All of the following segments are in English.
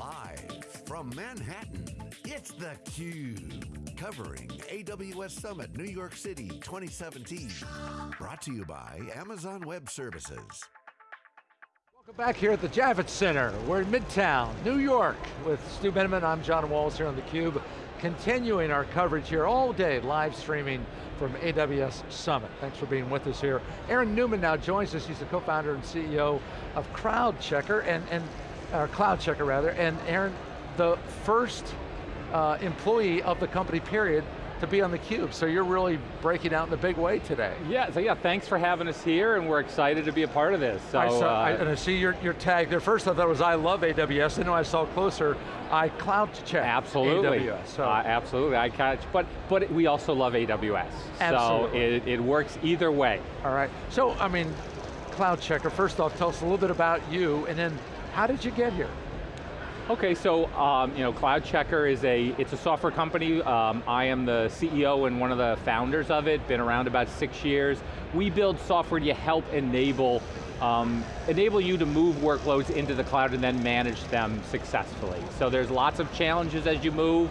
Live from Manhattan, it's theCUBE. Covering AWS Summit New York City 2017. Brought to you by Amazon Web Services. Welcome back here at the Javits Center. We're in Midtown, New York with Stu Miniman. I'm John Walls here on theCUBE. Continuing our coverage here all day, live streaming from AWS Summit. Thanks for being with us here. Aaron Newman now joins us. He's the co-founder and CEO of CrowdCheckr, and, and or CloudCheckr rather, and Aaron, the first uh, employee of the company, period, to be on theCUBE, so you're really breaking out in a big way today. Yeah, so yeah, thanks for having us here, and we're excited to be a part of this. So, I saw, uh, I, and I see your, your tag there. First I thought it was I love AWS, and then I saw closer, I cloud check absolutely. AWS. So. Uh, absolutely, I catch, but, but we also love AWS. Absolutely. So it, it works either way. All right, so I mean, CloudCheckr, first off, tell us a little bit about you, and then how did you get here? Okay, so um, you know, CloudCheckr is a it's a software company. Um, I am the CEO and one of the founders of it. Been around about six years. We build software to help enable um, enable you to move workloads into the cloud and then manage them successfully. So there's lots of challenges as you move,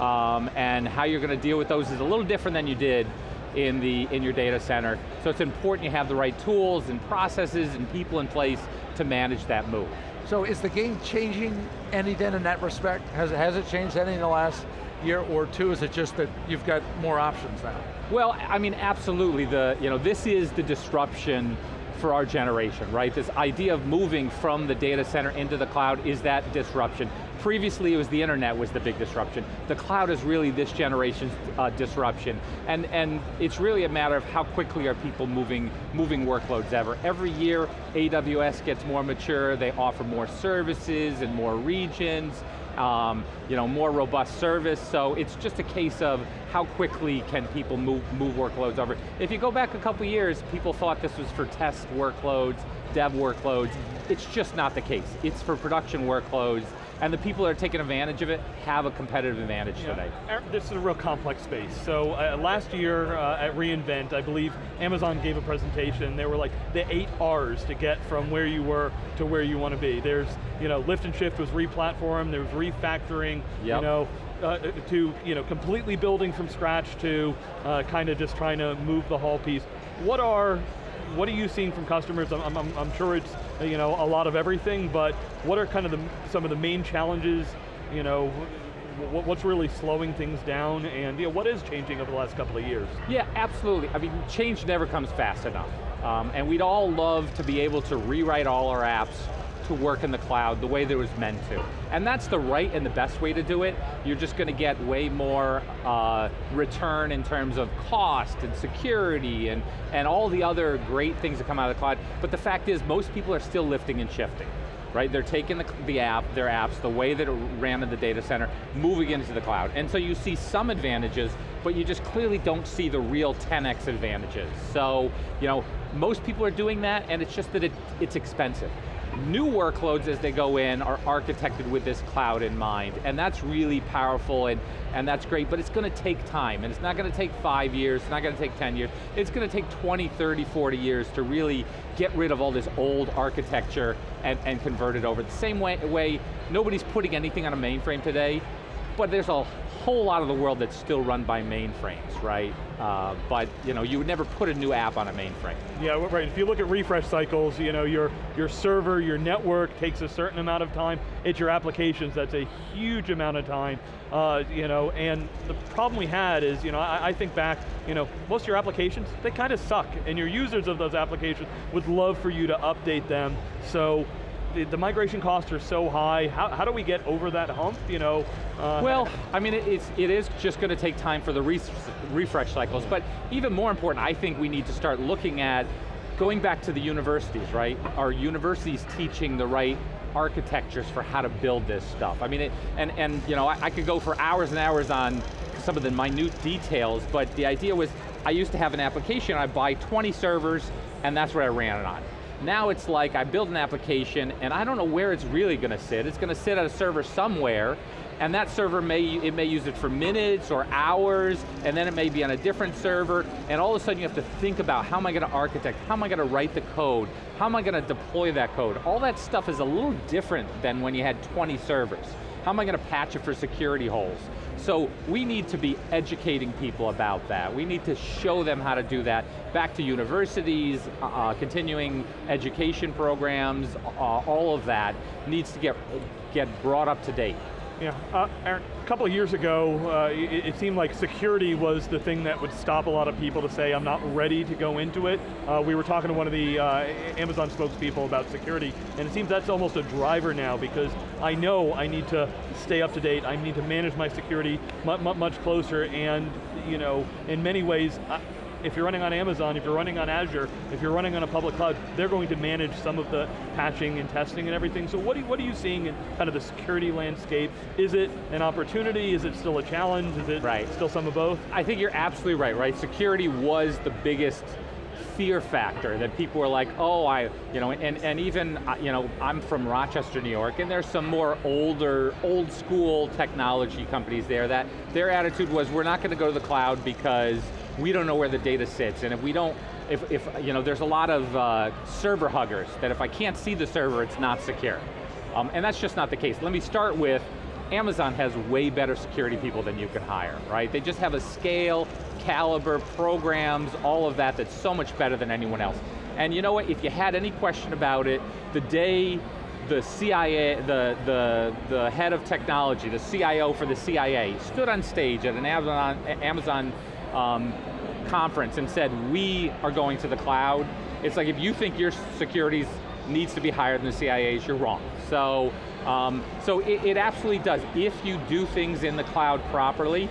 um, and how you're going to deal with those is a little different than you did in, the, in your data center. So it's important you have the right tools and processes and people in place to manage that move. So is the game changing any then in that respect? Has, has it changed any in the last year or two? Is it just that you've got more options now? Well, I mean, absolutely. The, you know, this is the disruption for our generation, right? This idea of moving from the data center into the cloud is that disruption. Previously it was the internet was the big disruption. The cloud is really this generation's uh, disruption. And, and it's really a matter of how quickly are people moving, moving workloads ever. Every year, AWS gets more mature, they offer more services and more regions, um, you know, more robust service, so it's just a case of how quickly can people move, move workloads over. If you go back a couple years, people thought this was for test workloads, dev workloads. It's just not the case. It's for production workloads, and the people that are taking advantage of it have a competitive advantage yeah. today. This is a real complex space. So uh, last year uh, at reInvent, I believe Amazon gave a presentation, they were like the eight R's to get from where you were to where you want to be. There's, you know, lift and shift was re-platform, there was refactoring, yep. you know, uh, to you know, completely building from scratch to uh, kind of just trying to move the whole piece. What are what are you seeing from customers? I'm, I'm, I'm, sure it's you know a lot of everything, but what are kind of the, some of the main challenges? You know, what's really slowing things down, and you know, what is changing over the last couple of years? Yeah, absolutely. I mean, change never comes fast enough, um, and we'd all love to be able to rewrite all our apps to work in the cloud the way that it was meant to. And that's the right and the best way to do it. You're just going to get way more uh, return in terms of cost and security and, and all the other great things that come out of the cloud. But the fact is, most people are still lifting and shifting right? They're taking the, the, app, their apps, the way that it ran in the data center, moving into the cloud. And so you see some advantages, but you just clearly don't see the real 10x advantages. So, you know, most people are doing that, and it's just that it, it's expensive new workloads as they go in are architected with this cloud in mind, and that's really powerful and, and that's great, but it's going to take time, and it's not going to take five years, it's not going to take 10 years, it's going to take 20, 30, 40 years to really get rid of all this old architecture and, and convert it over. The same way, way, nobody's putting anything on a mainframe today, but there's a whole lot of the world that's still run by mainframes, right? Uh, but you know, you would never put a new app on a mainframe. Yeah, right. If you look at refresh cycles, you know, your, your server, your network takes a certain amount of time. It's your applications, that's a huge amount of time. Uh, you know, and the problem we had is, you know, I, I think back, you know, most of your applications, they kind of suck, and your users of those applications would love for you to update them. So the, the, migration costs are so high. How, how do we get over that hump, you know? Uh, well, I mean, it, it's, it is just going to take time for the re refresh cycles, but even more important, I think we need to start looking at going back to the universities, right? Are universities teaching the right architectures for how to build this stuff? I mean, it, and, and you know, I, I could go for hours and hours on some of the minute details, but the idea was, I used to have an application, I buy 20 servers, and that's what I ran it on. Now it's like I build an application and I don't know where it's really going to sit. It's going to sit at a server somewhere and that server may, it may use it for minutes or hours, and then it may be on a different server, and all of a sudden you have to think about how am I going to architect, how am I going to write the code, how am I going to deploy that code? All that stuff is a little different than when you had 20 servers. How am I going to patch it for security holes? So we need to be educating people about that. We need to show them how to do that. Back to universities, uh, uh continuing education programs, uh, all of that needs to get, get brought up to date. Yeah, uh, Aaron, a couple of years ago, uh, it, it, seemed like security was the thing that would stop a lot of people to say, I'm not ready to go into it. Uh, we were talking to one of the uh, Amazon spokespeople about security, and it seems that's almost a driver now because I know I need to stay up to date, I need to manage my security much, much closer, and you know, in many ways, I, if you're running on Amazon, if you're running on Azure, if you're running on a public cloud, they're going to manage some of the patching and testing and everything. So what are you, what are you seeing in kind of the security landscape? Is it an opportunity? Is it still a challenge? Is it right. still some of both? I think you're absolutely right, right? Security was the biggest fear factor that people were like, oh, I, you know, and, and even, uh, you know, I'm from Rochester, New York, and there's some more older, old school technology companies there that their attitude was, we're not going to go to the cloud because we don't know where the data sits, and if we don't, if, if you know, there's a lot of uh, server huggers, that if I can't see the server, it's not secure. Um, and that's just not the case. Let me start with, Amazon has way better security people than you could hire, right? They just have a scale, caliber, programs, all of that that's so much better than anyone else. And you know what, if you had any question about it, the day the CIA, the, the, the head of technology, the CIO for the CIA, stood on stage at an Amazon, Amazon um, conference and said, we are going to the cloud, it's like if you think your security needs to be higher than the CIA's, you're wrong. So, um, so it, it, absolutely does. If you do things in the cloud properly,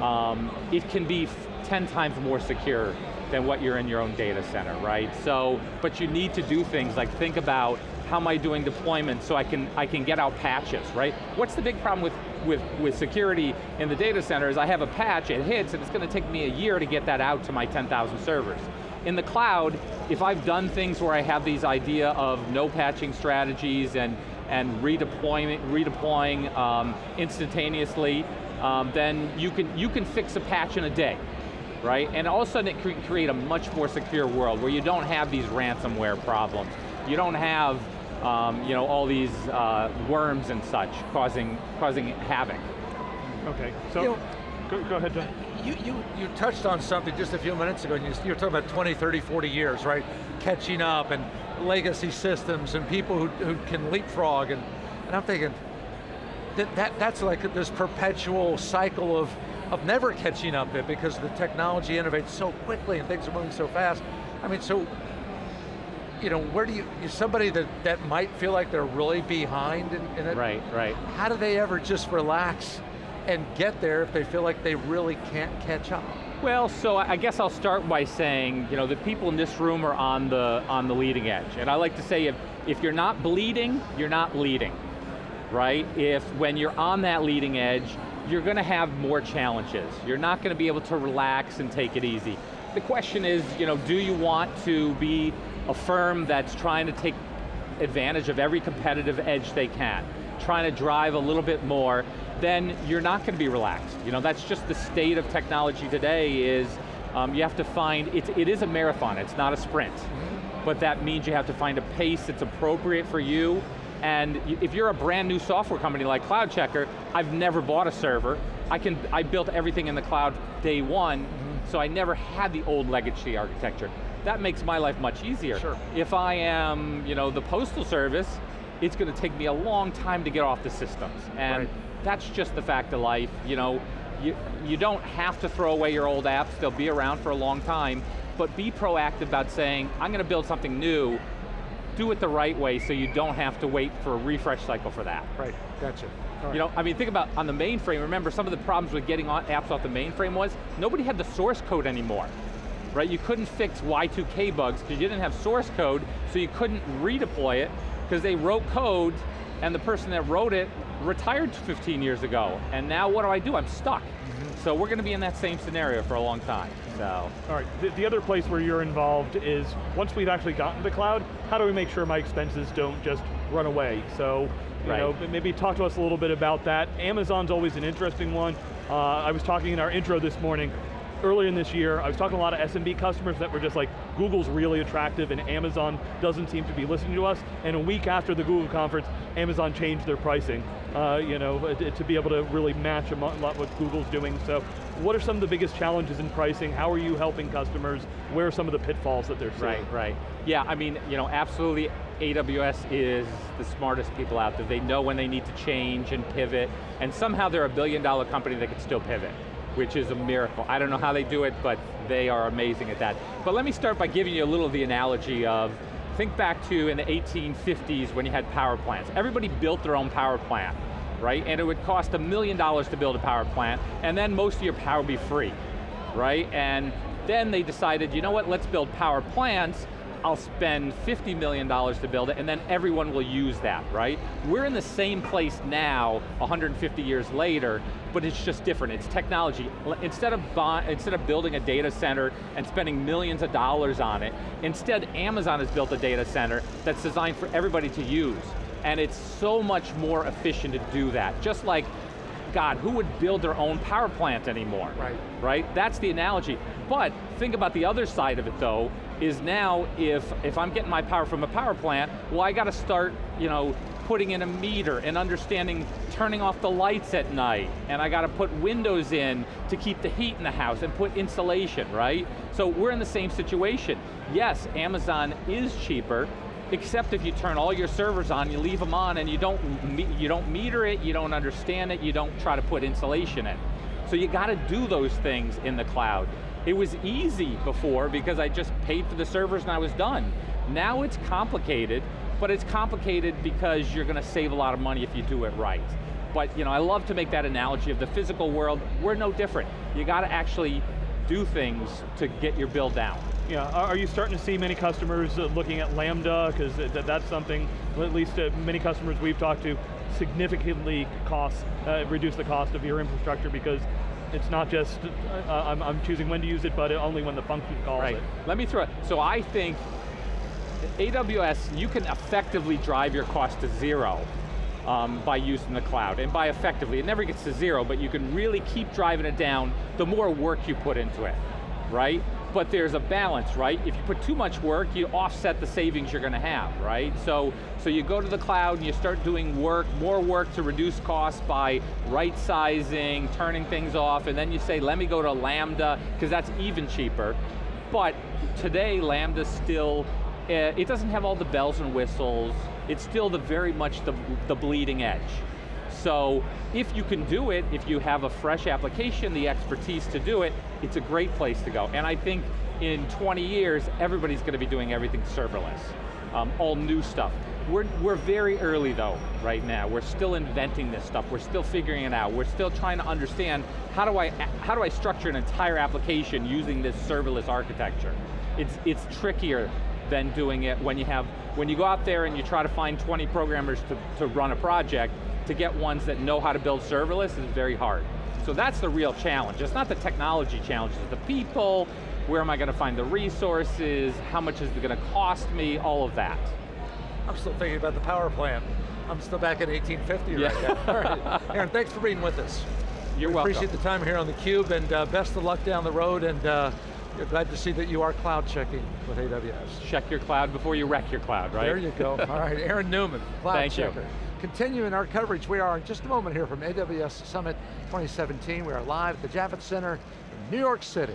um, it can be 10 times more secure than what you're in your own data center, right? So, but you need to do things like think about how am I doing deployment so I can, I can get out patches, right? What's the big problem with, with, with security in the data center is I have a patch, it hits, and it's going to take me a year to get that out to my 10,000 servers. In the cloud, if I've done things where I have these idea of no patching strategies and, and redeploying, redeploying um, instantaneously, um, then you can, you can fix a patch in a day right? And all of a sudden it can create a much more secure world where you don't have these ransomware problems. You don't have um, you know, all these uh, worms and such causing, causing havoc. Okay, so, you know, go, go, ahead, John. You, you, you touched on something just a few minutes ago, and you, you were talking about 20, 30, 40 years, right? Catching up and legacy systems and people who, who can leapfrog, and, and I'm thinking, that, that, that's like this perpetual cycle of, of never catching up it because the technology innovates so quickly and things are moving so fast. I mean, so you know, where do you, somebody that, that might feel like they're really behind in, in it. Right, right. How do they ever just relax and get there if they feel like they really can't catch up? Well, so I guess I'll start by saying, you know, the people in this room are on the, on the leading edge. And I like to say, if, if you're not bleeding, you're not leading, right? If when you're on that leading edge, you're going to have more challenges. You're not going to be able to relax and take it easy. The question is, you know, do you want to be a firm that's trying to take advantage of every competitive edge they can, trying to drive a little bit more, then you're not going to be relaxed. You know, that's just the state of technology today is um, you have to find, it, it is a marathon, it's not a sprint. But that means you have to find a pace that's appropriate for you and if you're a brand new software company like CloudCheckr, I've never bought a server. I can I built everything in the cloud day one, mm -hmm. so I never had the old legacy architecture that makes my life much easier. Sure. If I am, you know, the postal service, it's going to take me a long time to get off the systems. And right. that's just the fact of life. You know, you, you don't have to throw away your old apps, they'll be around for a long time, but be proactive about saying, I'm going to build something new, do it the right way so you don't have to wait for a refresh cycle for that. Right, gotcha. Right. You know, I mean, think about on the mainframe, remember some of the problems with getting apps off the mainframe was, nobody had the source code anymore right? You couldn't fix Y2K bugs because you didn't have source code, so you couldn't redeploy it because they wrote code and the person that wrote it retired 15 years ago, and now what do I do? I'm stuck. So we're going to be in that same scenario for a long time, so. All right, the, the other place where you're involved is, once we've actually gotten to cloud, how do we make sure my expenses don't just run away? So, you Right. know, maybe talk to us a little bit about that. Amazon's always an interesting one. Uh, I was talking in our intro this morning, earlier in this year, I was talking to a lot of SMB customers that were just like, Google's really attractive and Amazon doesn't seem to be listening to us. And a week after the Google conference, Amazon changed their pricing, uh, you know, to to be able to really match a lot what Google's doing. So what are some of the biggest challenges in pricing? How are you helping customers? Where are some of the pitfalls that they're seeing? Right, right. Yeah, I mean, you know, absolutely AWS is the smartest people out there. They know when they need to change and pivot, and somehow they're a billion dollar company that can still pivot, which is a miracle. I don't know how they do it, but they are amazing at that. But let me start by giving you a little of the analogy of, think back to in the 1850s when you had power plants. Everybody built their own power plant, right? And it would cost a million dollars to build a power plant, and then most of your power would be free right? And then they decided, you know what, let's build power plants, I'll spend $50 million to build it, and then everyone will use that, right? We're in the same place now, 150 years later, but it's just different, it's technology. Instead of, instead of building a data center and spending millions of dollars on it, instead Amazon has built a data center that's designed for everybody to use. And it's so much more efficient to do that. Just like God, who would build their own power plant anymore? Right. Right, that's the analogy. But think about the other side of it though, is now if, if I'm getting my power from a power plant, well I got to start, you know, putting in a meter and understanding turning off the lights at night, and I got to put windows in to keep the heat in the house and put insulation, right? So we're in the same situation. Yes, Amazon is cheaper, except if you turn all your servers on, you leave them on and you don't, you don't meter it, you don't understand it, you don't try to put insulation in. So you got to do those things in the cloud. It was easy before because I just paid for the servers and I was done. Now it's complicated, but it's complicated because you're going to save a lot of money if you do it right. But you know, I love to make that analogy of the physical world, we're no different. You got to actually do things to get your bill down. Yeah, are you starting to see many customers uh, looking at Lambda? Because that's something, at least uh, many customers we've talked to, significantly costs, uh, reduce the cost of your infrastructure because it's not just, uh, I'm, I'm choosing when to use it, but only when the function calls Right. it. Let me throw it. So I think AWS, you can effectively drive your cost to zero um, by using the cloud. And by effectively, it never gets to zero, but you can really keep driving it down the more work you put into it, right? But there's a balance, right? If you put too much work, you offset the savings you're going to have, right? So, so you go to the cloud and you start doing work, more work to reduce costs by right sizing, turning things off, and then you say, let me go to Lambda, because that's even cheaper. But today, Lambda's still, uh, it doesn't have all the bells and whistles. It's still the very much the, the bleeding edge. So if you can do it, if you have a fresh application, the expertise to do it, it's a great place to go. And I think in 20 years, everybody's going to be doing everything serverless, um, all new stuff. We're, we're very early though, right now. We're still inventing this stuff. We're still figuring it out. We're still trying to understand how do I, how do I structure an entire application using this serverless architecture. It's, it's trickier than doing it when you have, when you go out there and you try to find 20 programmers to, to run a project, to get ones that know how to build serverless is very hard. So that's the real challenge. It's not the technology challenge, it's the people, where am I going to find the resources, how much is it going to cost me, all of that. I'm still thinking about the power plant. I'm still back in 1850 Yeah. right now. All right, Aaron, thanks for being with us. You're we welcome. appreciate the time here on theCUBE and uh, best of luck down the road and uh, you're glad to see that you are cloud checking with AWS. Check your cloud before you wreck your cloud, right? There you go. All right, Aaron Newman, cloud Thank you. Continuing our coverage, we are in just a moment here from AWS Summit 2017. We are live at the Javits Center in New York City.